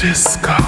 disco.